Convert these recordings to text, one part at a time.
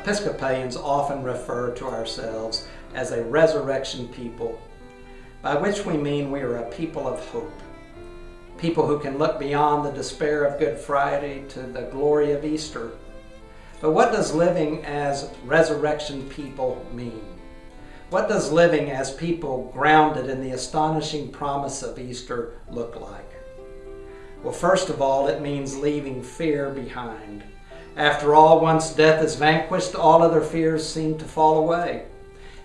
Episcopalians often refer to ourselves as a resurrection people, by which we mean we are a people of hope. People who can look beyond the despair of Good Friday to the glory of Easter. But what does living as resurrection people mean? What does living as people grounded in the astonishing promise of Easter look like? Well, first of all, it means leaving fear behind. After all, once death is vanquished, all other fears seem to fall away.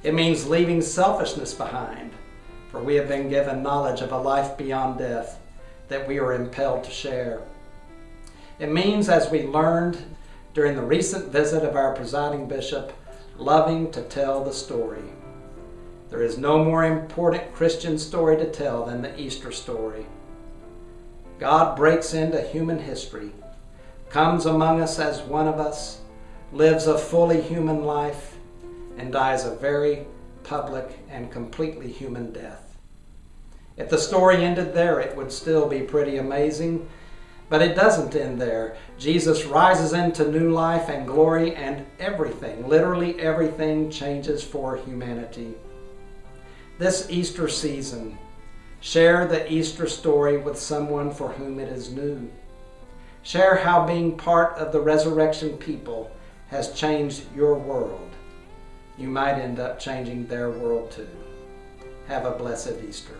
It means leaving selfishness behind, for we have been given knowledge of a life beyond death that we are impelled to share. It means, as we learned during the recent visit of our presiding bishop, loving to tell the story. There is no more important Christian story to tell than the Easter story. God breaks into human history, comes among us as one of us, lives a fully human life, and dies a very public and completely human death. If the story ended there, it would still be pretty amazing, but it doesn't end there. Jesus rises into new life and glory, and everything, literally everything, changes for humanity. This Easter season, Share the Easter story with someone for whom it is new. Share how being part of the resurrection people has changed your world. You might end up changing their world too. Have a blessed Easter.